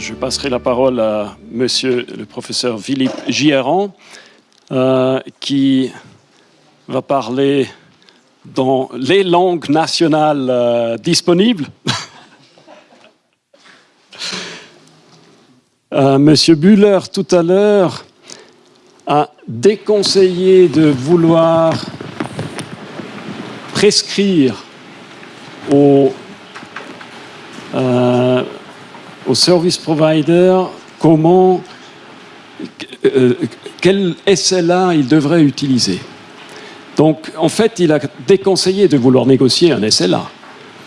je passerai la parole à monsieur le professeur Philippe Gieran, euh, qui va parler dans les langues nationales euh, disponibles. Euh, monsieur Buller, tout à l'heure, a déconseillé de vouloir prescrire aux, euh, aux service providers comment, euh, quel SLA il devrait utiliser. Donc, en fait, il a déconseillé de vouloir négocier un SLA.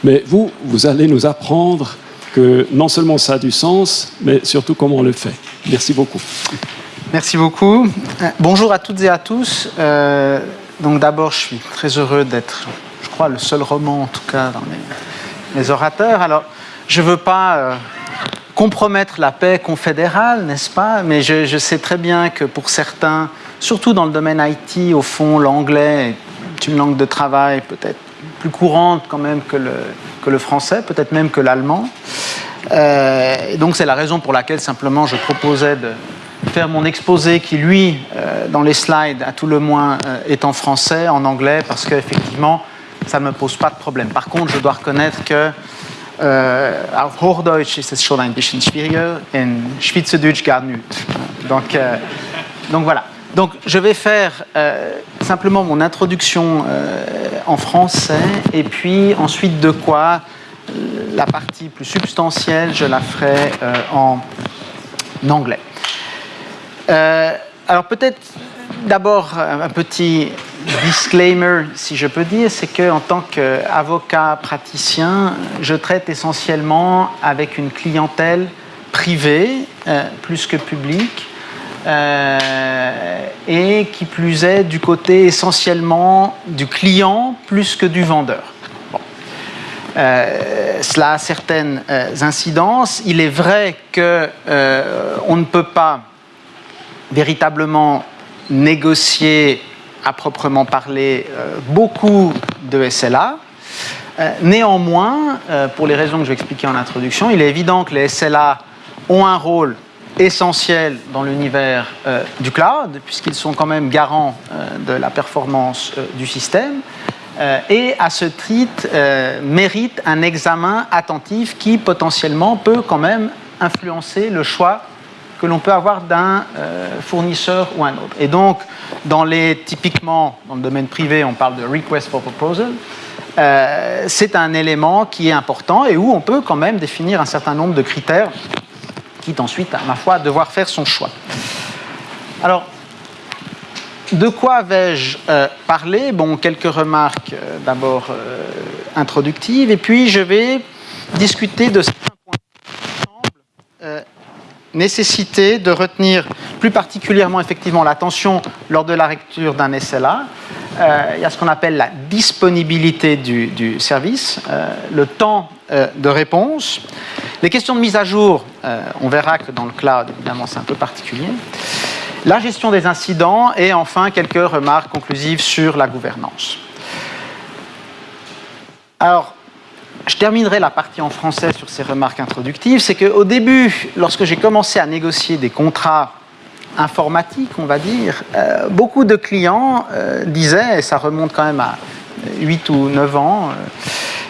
Mais vous, vous allez nous apprendre que non seulement ça a du sens, mais surtout comment on le fait. Merci beaucoup. Merci beaucoup. Euh, bonjour à toutes et à tous. Euh, donc d'abord, je suis très heureux d'être, je crois, le seul roman, en tout cas, dans mes, orateurs. Alors, je ne veux pas compromettre la paix confédérale, n'est-ce pas? Mais je, sais très bien que pour certains, surtout dans le domaine IT, au fond, l'anglais est une langue de travail peut-être plus courante quand même que le, que le français, peut-être même que l'allemand. Euh, donc c'est la raison pour laquelle simplement je proposais de faire mon exposé qui, lui, euh, dans les slides, à tout le moins, euh, est en français, en anglais, parce qu'effectivement, ça ne me pose pas de problème. Par contre, je dois reconnaître que euh, auf Hochdeutsch ist es schon ein bisschen schwieriger, in Schweizerdeutsch gar nicht. Donc, euh, donc voilà. Donc je vais faire euh, simplement mon introduction euh, en français et puis ensuite de quoi euh, la partie plus substantielle, je la ferai euh, en anglais. Alors peut-être d'abord un petit disclaimer, si je peux dire, c'est qu'en tant qu'avocat praticien, je traite essentiellement avec une clientèle privée euh, plus que publique. Euh, et qui plus est du côté essentiellement du client plus que du vendeur. Bon. Euh, cela a certaines incidences. Il est vrai qu'on euh, ne peut pas véritablement négocier à proprement parler euh, beaucoup de SLA. Euh, néanmoins, euh, pour les raisons que je vais expliquer en introduction, il est évident que les SLA ont un rôle essentiel dans l'univers du cloud, puisqu'ils sont quand même garants de la performance du système, et à ce titre mérite un examen attentif qui potentiellement peut quand même influencer le choix que l'on peut avoir d'un fournisseur ou un autre. Et donc, dans les, typiquement, dans le domaine privé, on parle de request for proposal, euh, c'est un élément qui est important et où on peut quand même définir un certain nombre de critères quitte ensuite, à ma foi, devoir faire son choix. Alors, de quoi vais-je euh, parler? Bon, quelques remarques euh, d'abord euh, introductives, et puis je vais discuter de certains points qui semblent euh, nécessiter de retenir plus particulièrement effectivement l'attention lors de la lecture d'un SLA. Euh, il y a ce qu'on appelle la disponibilité du, service, euh, le temps de réponse, les questions de mise à jour, euh, on verra que dans le cloud, évidemment, c'est un peu particulier. La gestion des incidents et enfin quelques remarques conclusives sur la gouvernance. Alors, je terminerai la partie en français sur ces remarques introductives. C'est qu'au début, lorsque j'ai commencé à négocier des contrats informatiques, on va dire, euh, beaucoup de clients euh, disaient, et ça remonte quand même à 8 ou 9 ans, euh,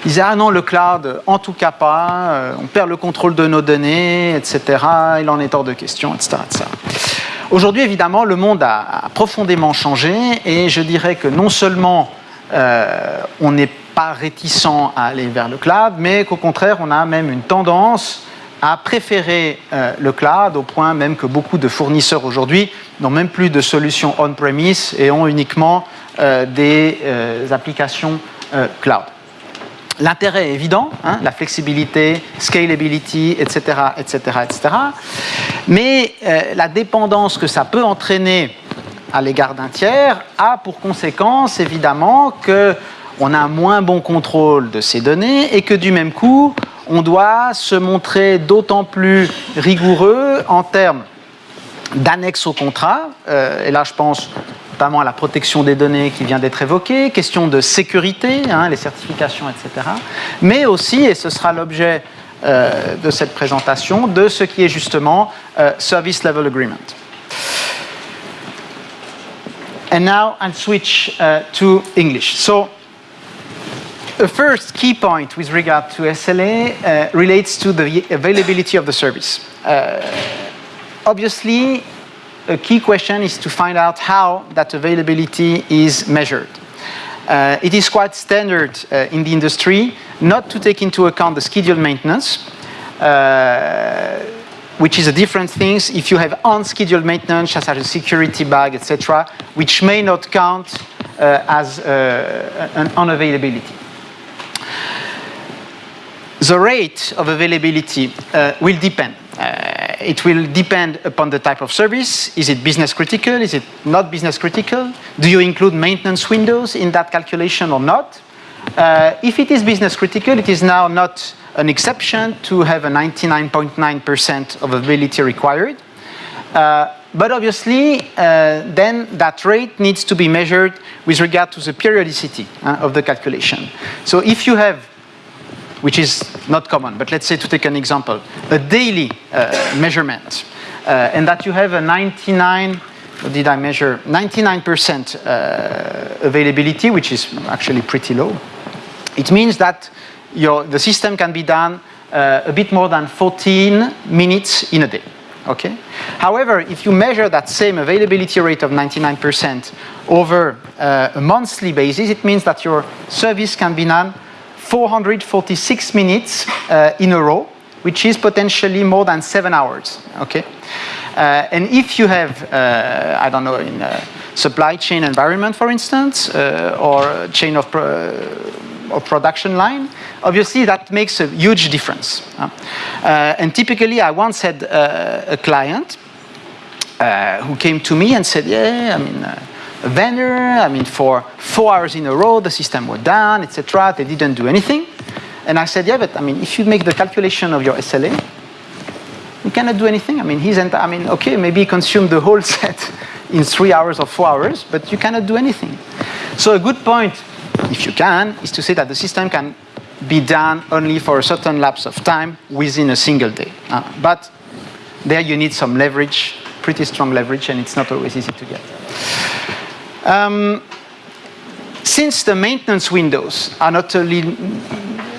ils disaient ah non le cloud en tout cas pas, on perd le contrôle de nos données, etc. Il en est hors de question, etc. Aujourd'hui évidemment le monde a, profondément changé et je dirais que non seulement on n'est pas réticent à aller vers le cloud, mais qu'au contraire on a même une tendance à préférer euh, le cloud au point même que beaucoup de fournisseurs aujourd'hui n'ont même plus de solutions on-premise et ont uniquement euh, des euh, applications cloud. L'intérêt est évident, hein, la flexibilité, scalability, etc., etc., etc. Mais euh, la dépendance que ça peut entraîner à l'égard d'un tiers a pour conséquence évidemment que on a moins bon contrôle de ces données et que du même coup, on doit se montrer d'autant plus rigoureux en termes d'annexe au contrat. Euh, et là, je pense notamment à la protection des données qui vient d'être évoquée, question de sécurité, hein, les certifications, etc. Mais aussi, et ce sera l'objet euh, de cette présentation de ce qui est justement euh, Service Level Agreement. And now I'll switch uh, to English. So the first key point with regard to SLA uh, relates to the availability of the service. Uh, obviously, a key question is to find out how that availability is measured. Uh, it is quite standard uh, in the industry not to take into account the scheduled maintenance, uh, which is a different thing if you have unscheduled maintenance, such as a security bug, etc., which may not count uh, as uh, an unavailability. The rate of availability uh, will depend. Uh, it will depend upon the type of service. Is it business critical? Is it not business critical? Do you include maintenance windows in that calculation or not? Uh, if it is business critical, it is now not an exception to have a 99.9% of availability required. Uh, but obviously, uh, then that rate needs to be measured with regard to the periodicity uh, of the calculation. So if you have, which is not common, but let's say to take an example, a daily uh, measurement, uh, and that you have a 99, did I measure? 99% uh, availability, which is actually pretty low. It means that your, the system can be done uh, a bit more than 14 minutes in a day. Okay? However, if you measure that same availability rate of 99% over uh, a monthly basis, it means that your service can be done 446 minutes uh, in a row, which is potentially more than seven hours. Okay? Uh, and if you have, uh, I don't know, in a supply chain environment, for instance, uh, or chain of or production line, obviously that makes a huge difference. Uh, and typically, I once had uh, a client uh, who came to me and said, yeah, I mean, uh, a vendor, I mean, for four hours in a row, the system was down, etc. They didn't do anything. And I said, yeah, but I mean, if you make the calculation of your SLA, you cannot do anything. I mean, he's, I mean, okay, maybe he consumed the whole set in three hours or four hours, but you cannot do anything. So a good point if you can, is to say that the system can be done only for a certain lapse of time within a single day. Uh, but there you need some leverage, pretty strong leverage, and it's not always easy to get. Um, since the maintenance windows are not only,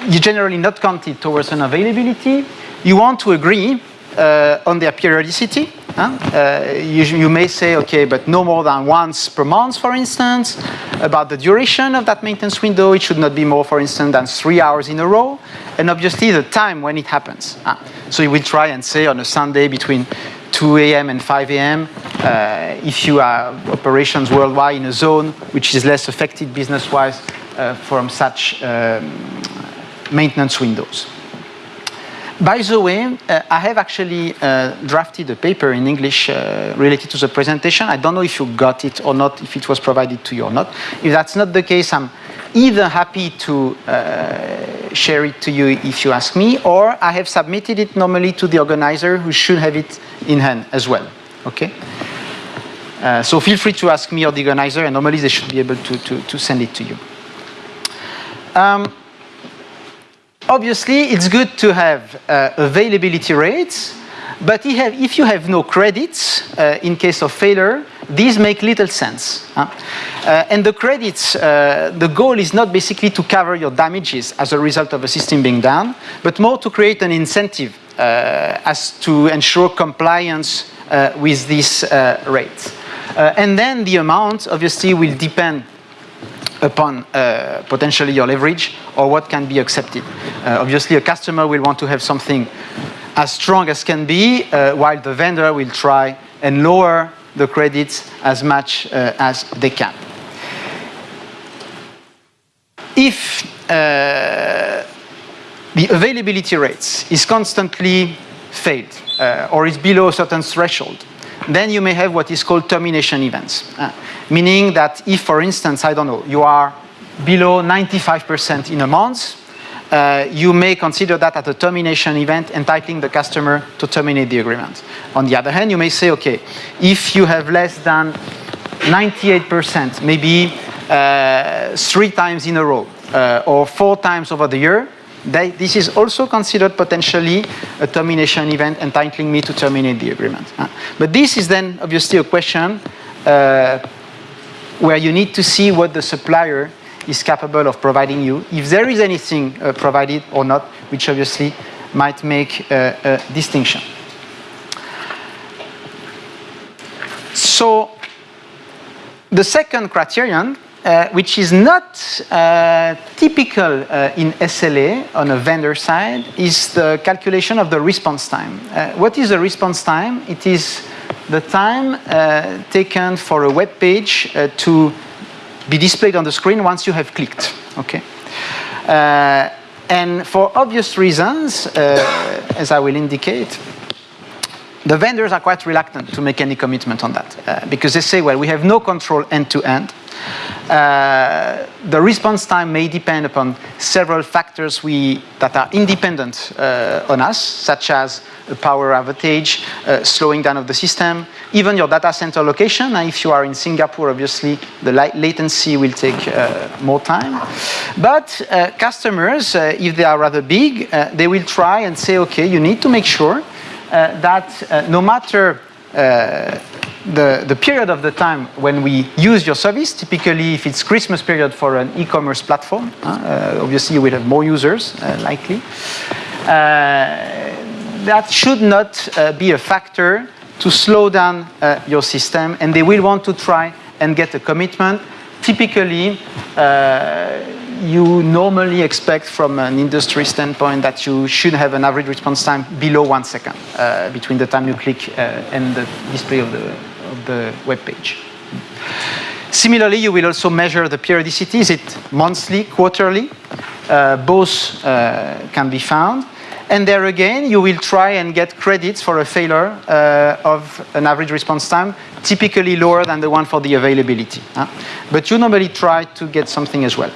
you generally not counted towards an availability, you want to agree uh, on their periodicity uh, you, you, may say, okay, but no more than once per month, for instance. About the duration of that maintenance window, it should not be more, for instance, than three hours in a row. And obviously the time when it happens. Uh, so you will try and say on a Sunday between 2 a.m. and 5 a.m. Uh, if you have operations worldwide in a zone which is less affected business-wise uh, from such um, maintenance windows. By the way, uh, I have actually uh, drafted a paper in English uh, related to the presentation. I don't know if you got it or not, if it was provided to you or not. If that's not the case, I'm either happy to uh, share it to you if you ask me, or I have submitted it normally to the organizer who should have it in hand as well. Okay? Uh, so feel free to ask me or the organizer, and normally they should be able to, to, to send it to you. Um, obviously, it's good to have uh, availability rates, but if you have no credits uh, in case of failure, these make little sense. Huh? Uh, and the credits, uh, the goal is not basically to cover your damages as a result of a system being down, but more to create an incentive uh, as to ensure compliance uh, with these rates. and then the amount obviously will depend upon uh, potentially your leverage or what can be accepted. Uh, obviously, a customer will want to have something as strong as can be, uh, while the vendor will try and lower the credits as much uh, as they can. If uh, the availability rates is constantly failed uh, or is below a certain threshold, then you may have what is called termination events. Uh, meaning that if, for instance, I don't know, you are below 95% in a month, uh, you may consider that as a termination event entitling the customer to terminate the agreement. On the other hand, you may say, okay, if you have less than 98%, maybe uh, three times in a row, uh, or four times over the year, they, this is also considered potentially a termination event entitling me to terminate the agreement. Uh, but this is then obviously a question uh, where you need to see what the supplier is capable of providing you, if there is anything uh, provided or not, which obviously might make a, a distinction. So the second criterion, uh, which is not uh, typical uh, in SLA on a vendor side, is the calculation of the response time. Uh, what is the response time? It is the time uh, taken for a web page to be displayed on the screen once you have clicked. Okay. and for obvious reasons, as I will indicate, the vendors are quite reluctant to make any commitment on that uh, because they say, well, we have no control end to end. Uh, the response time may depend upon several factors we, that are independent uh, on us, such as a power outage, uh, slowing down of the system, even your data center location. if you are in Singapore, obviously, the latency will take uh, more time. But uh, customers, if they are rather big, they will try and say, okay, you need to make sure that uh, no matter uh, the, the period of the time when we use your service, typically if it's Christmas period for an e-commerce platform, uh, obviously you will have more users, uh, likely. Uh, that should not be a factor to slow down your system and they will want to try and get a commitment. Typically, you normally expect from an industry standpoint that you should have an average response time below one second uh, between the time you click uh, and the display of the, of the web page. Similarly, you will also measure the periodicity. Is it monthly, quarterly? Uh, both uh, can be found. And there again, you will try and get credits for a failure uh, of an average response time, typically lower than the one for the availability. Huh? But you normally try to get something as well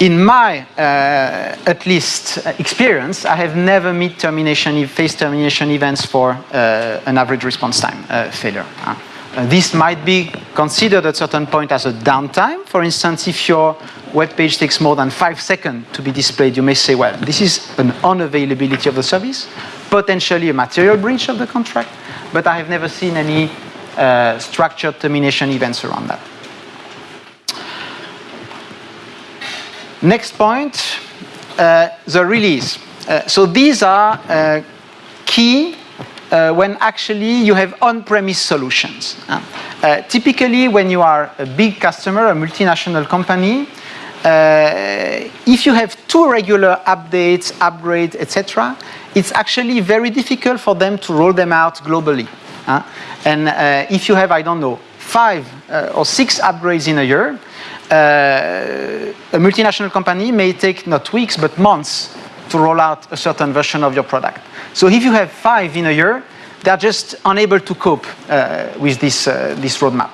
in my, uh, at least, uh, experience, I have never met termination, phase termination events for uh, an average response time uh, failure. Uh, this might be considered at a certain point as a downtime. For instance, if your web page takes more than five seconds to be displayed, you may say, well, this is an unavailability of the service, potentially a material breach of the contract, but I have never seen any uh, structured termination events around that. Next point, uh, the release. Uh, so these are uh, key uh, when actually you have on-premise solutions. Uh, uh, typically, when you are a big customer, a multinational company, if you have two regular updates, upgrades, etc., it's actually very difficult for them to roll them out globally. and if you have, I don't know, five or six upgrades in a year, uh, a multinational company may take not weeks but months to roll out a certain version of your product. So if you have five in a year, they're just unable to cope uh, with this, uh, this roadmap.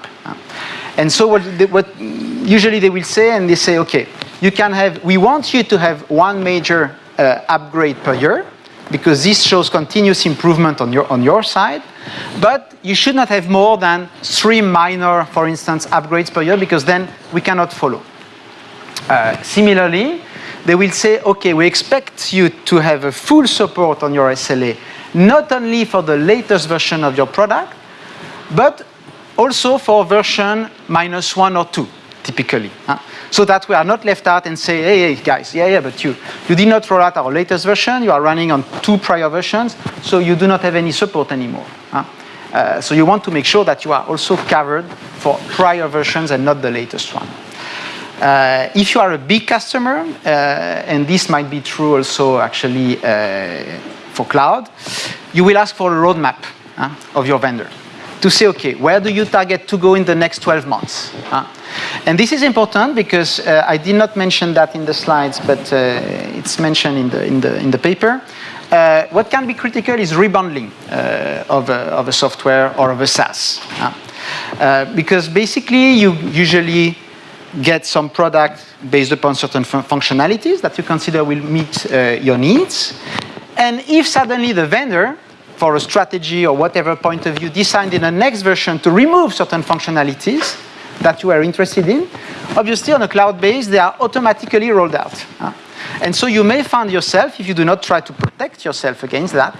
And so what, they, what, usually they will say, and they say, okay, you can have, we want you to have one major uh, upgrade per year, because this shows continuous improvement on your, on your side. But you should not have more than three minor, for instance, upgrades per year, because then we cannot follow. Uh, similarly, they will say, okay, we expect you to have a full support on your SLA, not only for the latest version of your product, but also for version minus one or two, typically. Huh? so that we are not left out and say, hey, hey, guys, yeah, yeah, but you, you did not roll out our latest version, you are running on two prior versions, so you do not have any support anymore. Huh? Uh, so you want to make sure that you are also covered for prior versions and not the latest one. Uh, if you are a big customer, uh, and this might be true also actually uh, for cloud, you will ask for a roadmap of your vendor to say, okay, where do you target to go in the next 12 months? And this is important because uh, I did not mention that in the slides, but uh, it's mentioned in the, in the, in the paper. Uh, what can be critical is rebundling uh, of, a, of a software or of a SaaS. Uh, because basically you usually get some product based upon certain fun functionalities that you consider will meet uh, your needs. And if suddenly the vendor for a strategy or whatever point of view designed in the next version to remove certain functionalities, that you are interested in. Obviously, on a cloud base, they are automatically rolled out. And so you may find yourself, if you do not try to protect yourself against that,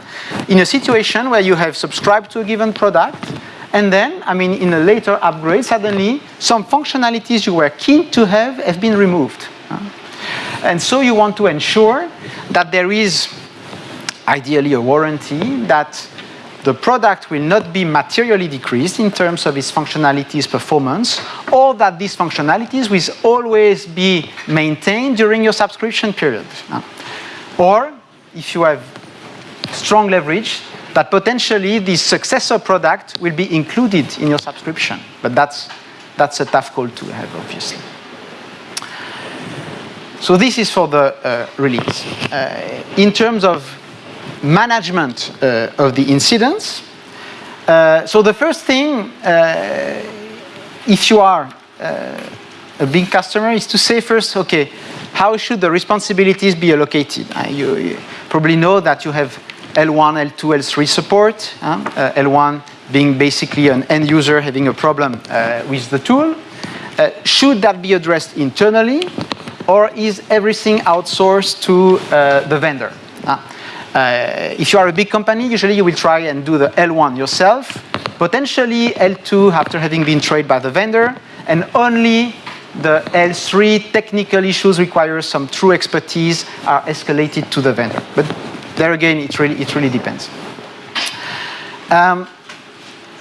in a situation where you have subscribed to a given product, and then, I mean, in a later upgrade, suddenly some functionalities you were keen to have have been removed. And so you want to ensure that there is ideally a warranty that the product will not be materially decreased in terms of its functionalities performance, or that these functionalities will always be maintained during your subscription period. Or, if you have strong leverage, that potentially the successor product will be included in your subscription. But that's, that's a tough call to have, obviously. So this is for the uh, release. Uh, in terms of management uh, of the incidents, uh, so the first thing, uh, if you are uh, a big customer, is to say first, okay, how should the responsibilities be allocated? You, you, probably know that you have L1, L2, L3 support. L1 being basically an end user having a problem with the tool. should that be addressed internally or is everything outsourced to uh, the vendor? Uh, if you are a big company, usually you will try and do the L1 yourself, potentially L2 after having been trained by the vendor, and only the L3 technical issues require some true expertise are escalated to the vendor. But there again, it really, it really depends. Um,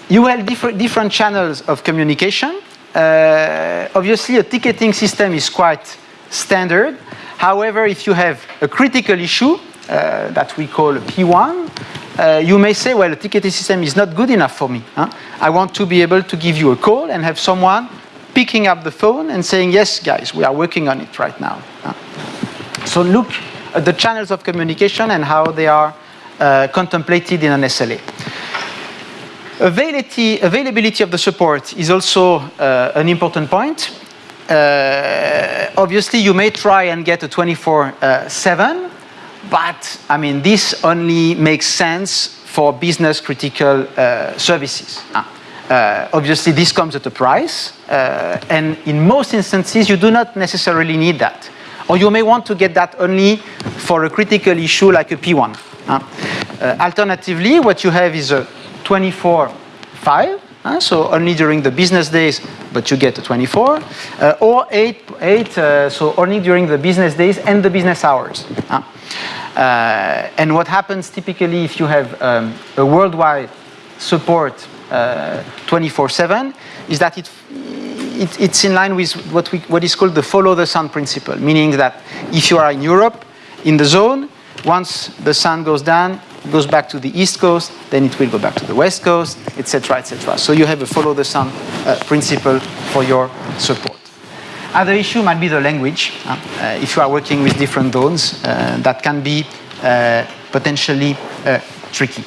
you have different, different channels of communication. Uh, obviously, a ticketing system is quite standard. However, if you have a critical issue that we call P1, uh, you may say, well, the ticketing system is not good enough for me. Huh? I want to be able to give you a call and have someone picking up the phone and saying, yes, guys, we are working on it right now. So look at the channels of communication and how they are uh, contemplated in an SLA. Availability, availability of the support is also uh, an important point uh, obviously you may try and get a 24-7, but I mean, this only makes sense for business critical uh, services. Uh, obviously, this comes at a price, uh, and in most instances, you do not necessarily need that. Or you may want to get that only for a critical issue like a P1. Uh, alternatively, what you have is a 24-5, uh, so only during the business days, but you get 24, uh, or 8, eight uh, so only during the business days and the business hours. Uh, and what happens typically if you have um, a worldwide support 24-7 uh, is that it, it, it's in line with what, we, what is called the follow the sun principle, meaning that if you are in Europe, in the zone, once the sun goes down, goes back to the east coast, then it will go back to the west coast, etc., etc. So you have a follow the sun uh, principle for your support. Other issue might be the language. Uh, if you are working with different zones, uh, that can be uh, potentially uh, tricky.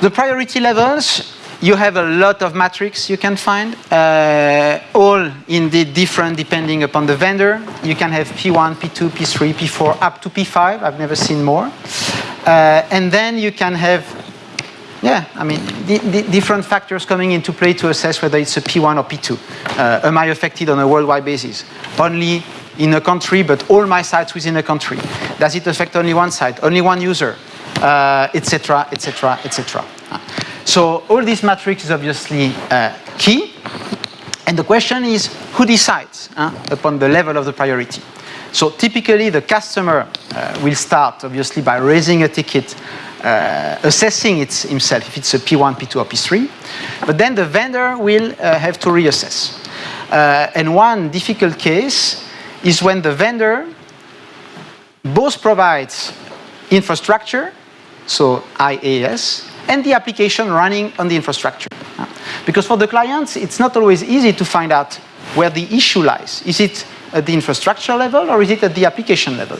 The priority levels you have a lot of matrix you can find, uh, all indeed different depending upon the vendor. You can have P1, P2, P3, P4, up to P5. I've never seen more. Uh, and then you can have, yeah, I mean, different factors coming into play to assess whether it's a P1 or P2. Uh, am I affected on a worldwide basis? Only in a country, but all my sites within a country. Does it affect only one site, only one user, etc., etc., etc. So all these matrix is obviously uh, key. And the question is, who decides uh, upon the level of the priority? So typically the customer uh, will start obviously by raising a ticket, uh, assessing it himself, if it's a P1, P2 or P3. But then the vendor will uh, have to reassess. Uh, and one difficult case is when the vendor both provides infrastructure, so IaaS, and the application running on the infrastructure. Because for the clients, it's not always easy to find out where the issue lies. Is it at the infrastructure level or is it at the application level?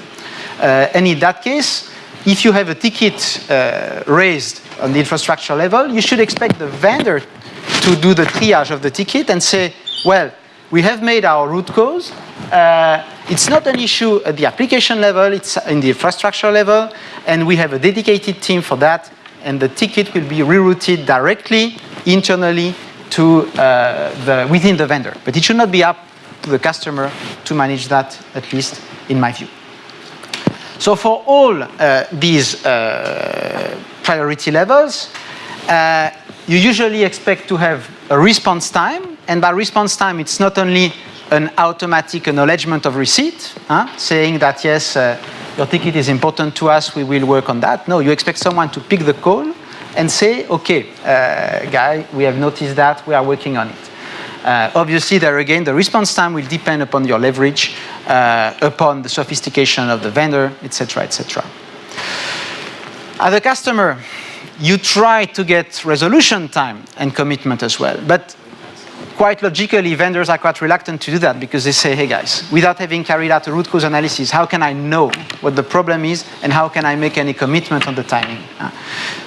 Uh, and in that case, if you have a ticket uh, raised on the infrastructure level, you should expect the vendor to do the triage of the ticket and say, well, we have made our root cause. Uh, it's not an issue at the application level, it's in the infrastructure level, and we have a dedicated team for that, and the ticket will be rerouted directly internally to uh, the, within the vendor. But it should not be up to the customer to manage that, at least in my view. So for all uh, these uh, priority levels, uh, you usually expect to have a response time, and by response time, it's not only an automatic acknowledgement of receipt, huh, saying that yes, uh, your ticket is important to us, we will work on that. No, you expect someone to pick the call and say, okay, uh, guy, we have noticed that, we are working on it. Uh, obviously, there again, the response time will depend upon your leverage, uh, upon the sophistication of the vendor, etc., etc. As a customer, you try to get resolution time and commitment as well, but quite logically, vendors are quite reluctant to do that because they say, hey guys, without having carried out a root cause analysis, how can I know what the problem is and how can I make any commitment on the timing? Uh,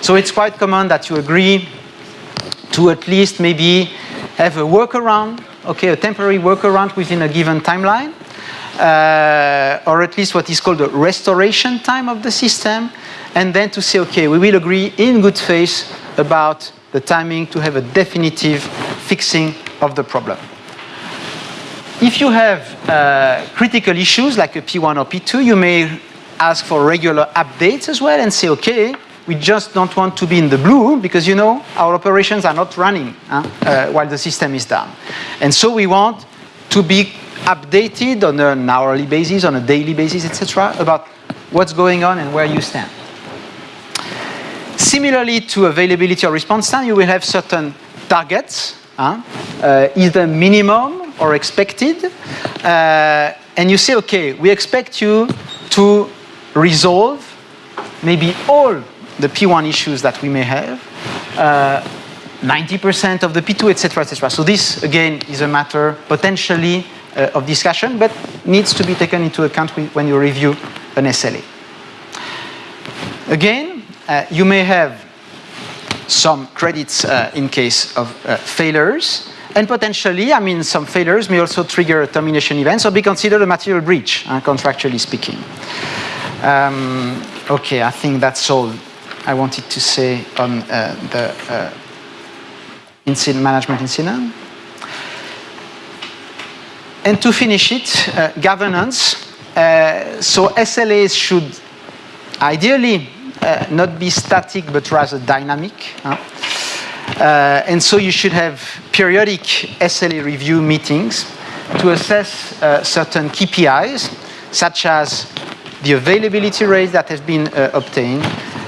so it's quite common that you agree to at least maybe have a workaround, okay, a temporary workaround within a given timeline, uh, or at least what is called the restoration time of the system, and then to say, okay, we will agree in good faith about the timing to have a definitive fixing of the problem. If you have uh, critical issues like a P1 or P2, you may ask for regular updates as well and say, okay, we just don't want to be in the blue because, you know, our operations are not running huh, uh, while the system is down. And so we want to be updated on an hourly basis, on a daily basis, etc., about what's going on and where you stand. Similarly to availability or response time, you will have certain targets uh, either minimum or expected. Uh, and you say, okay, we expect you to resolve maybe all the P1 issues that we may have, 90% uh, of the P2, etc., etc. So this, again, is a matter potentially uh, of discussion, but needs to be taken into account when you review an SLA. Again, uh, you may have some credits uh, in case of uh, failures. And potentially, I mean, some failures may also trigger a termination event or be considered a material breach, uh, contractually speaking. Um, okay, I think that's all I wanted to say on uh, the uh, incident management incident. And to finish it, uh, governance. so SLAs should ideally uh, not be static but rather dynamic. Uh, and so you should have periodic SLA review meetings to assess uh, certain KPIs, such as the availability rate that has been uh, obtained,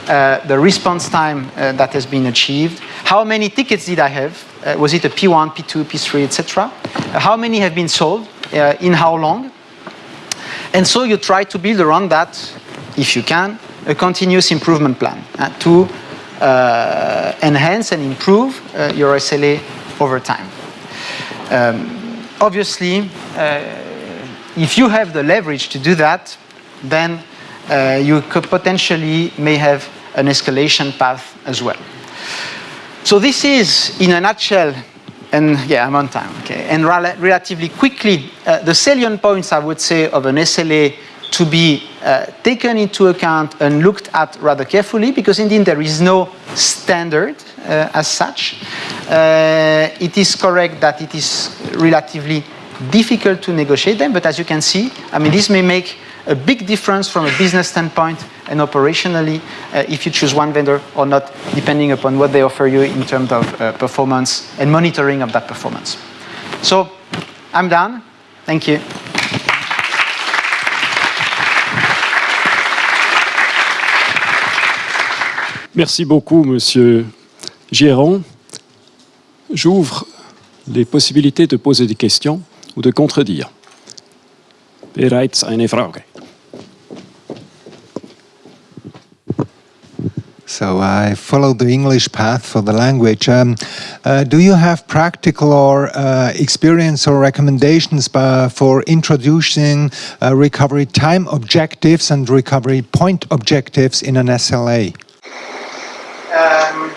uh, the response time uh, that has been achieved, how many tickets did I have, was it a P1, P2, P3, etc., how many have been solved, in how long, and so you try to build around that, if you can, a continuous improvement plan uh, to uh, enhance and improve uh, your SLA over time. Um, obviously, if you have the leverage to do that, then you could potentially may have an escalation path as well. So this is, in a nutshell, and yeah, I'm on time, okay, and rel relatively quickly, uh, the salient points, I would say, of an SLA to be uh, taken into account and looked at rather carefully because indeed there is no standard uh, as such. Uh, it is correct that it is relatively difficult to negotiate them, but as you can see, I mean, this may make a big difference from a business standpoint and operationally uh, if you choose one vendor or not, depending upon what they offer you in terms of uh, performance and monitoring of that performance. So I'm done. Thank you. Merci beaucoup, Monsieur Gérant. J'ouvre les possibilités de poser des questions ou de contredire. Bereits eine. So I follow the English path for the language. Um, uh, do you have practical or uh, experience or recommendations by, for introducing uh, recovery time objectives and recovery point objectives in an SLA? Um,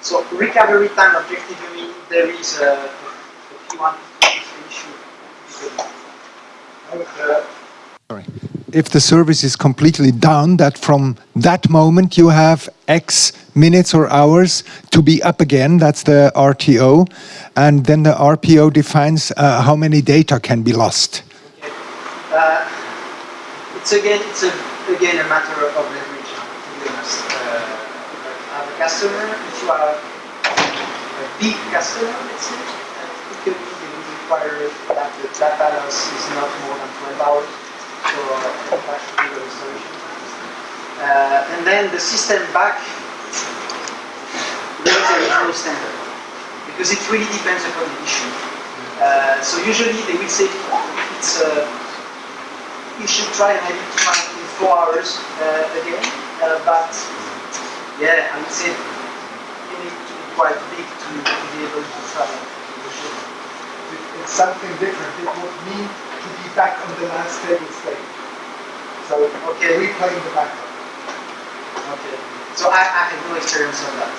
so recovery time objective, you mean there is a, a P1 issue? Sorry. if the service is completely down, that from that moment you have X minutes or hours to be up again. That's the RTO. And then the RPO defines uh, how many data can be lost. Uh, it's again, it's a, again a matter of leverage, to be honest. Uh, customer, if you are a big customer, let's say, typically they will require that the data loss is not more than 12 hours for the restoration. Uh, and then the system back, there is no standard because it really depends upon the issue. Uh, so usually they will say it's uh, you should try and have it find in four hours uh, again, uh, but yeah, I would say you need to be quite big to, to be able to travel. It's something different. It would mean to be back on the last stable state. So Okay. replaying the backup. Okay. So I, I have no experience on that.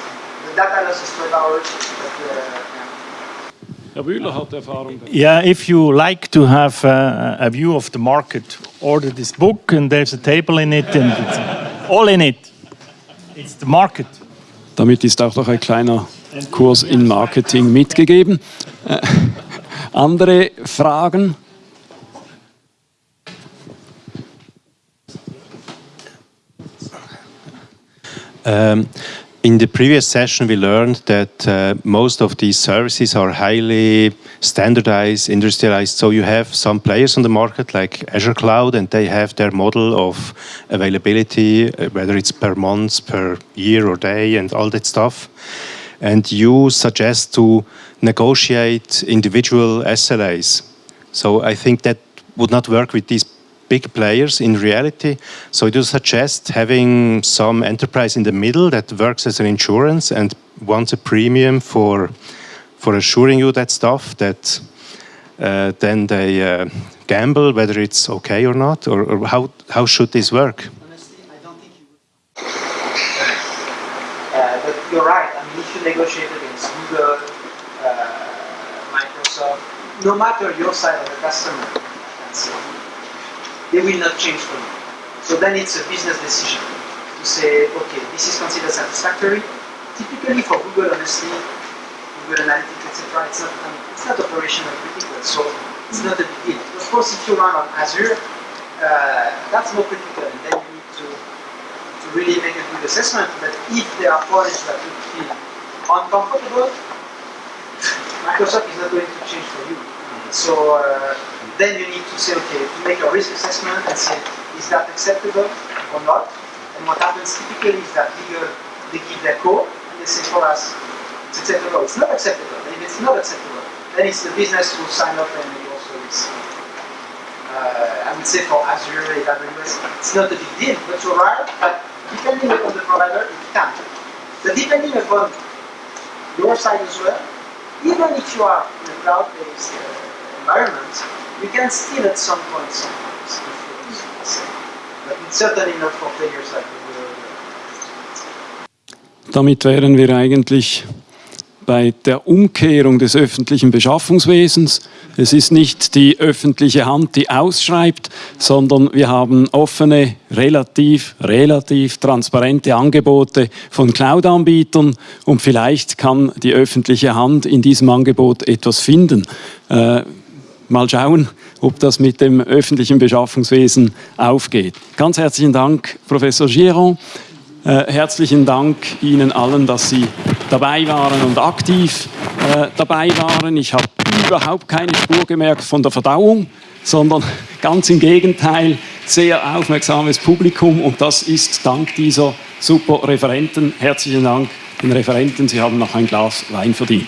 The data loss is 12 hours, but uh, yeah. Herr Bühler hat Yeah, if you like to have uh, a view of the market, order this book and there's a table in it and it's all in it. It's the market. Damit ist auch noch ein kleiner Kurs in Marketing mitgegeben. Äh, andere Fragen? Um, in the previous session, we learned that uh, most of these services are highly standardized, industrialized. So you have some players on the market like Azure Cloud, and they have their model of availability, uh, whether it's per month, per year or day, and all that stuff. And you suggest to negotiate individual SLAs. So I think that would not work with these big players in reality. So do you suggest having some enterprise in the middle that works as an insurance and wants a premium for for assuring you that stuff that uh, then they uh, gamble whether it's okay or not, or, or how how should this work? Honestly, I don't think you would. Uh, but you're right. I you negotiate against Google, uh, Microsoft, no matter your side of the customer, they will not change for you. So then it's a business decision to say, okay, this is considered satisfactory. Typically for Google, honestly, Google Analytics, etc., it's not it's not operational critical, so it's not a big deal. Of course, if you run on Azure, uh, that's more critical, and then you need to to really make a good assessment. But if there are points that you feel uncomfortable, Microsoft is not going to change for you. So uh, then you need to say, okay, to make a risk assessment and say, is that acceptable or not? And what happens typically is that legal, they give their code and they say for us, it's acceptable, it's not acceptable. If it's not acceptable, then it's the business who sign up and maybe also risk. Uh, I would say for Azure, AWS, it's not a big deal, but you're right, but depending upon the provider, it can. But depending upon your side as well, even if you are in a cloud-based uh, environment, you can still at some point sometimes influence. But it's certainly not for players like Google. Damit wären wir eigentlich bei der Umkehrung des öffentlichen Beschaffungswesens. Es ist nicht die öffentliche Hand, die ausschreibt, sondern wir haben offene, relativ, relativ transparente Angebote von Cloud-Anbietern und vielleicht kann die öffentliche Hand in diesem Angebot etwas finden. Äh, mal schauen, ob das mit dem öffentlichen Beschaffungswesen aufgeht. Ganz herzlichen Dank, Professor Giron. Äh, herzlichen Dank Ihnen allen, dass Sie dabei waren und aktiv äh, dabei waren. Ich habe überhaupt keine Spur gemerkt von der Verdauung, sondern ganz im Gegenteil, sehr aufmerksames Publikum und das ist dank dieser super Referenten. Herzlichen Dank den Referenten, Sie haben noch ein Glas Wein verdient.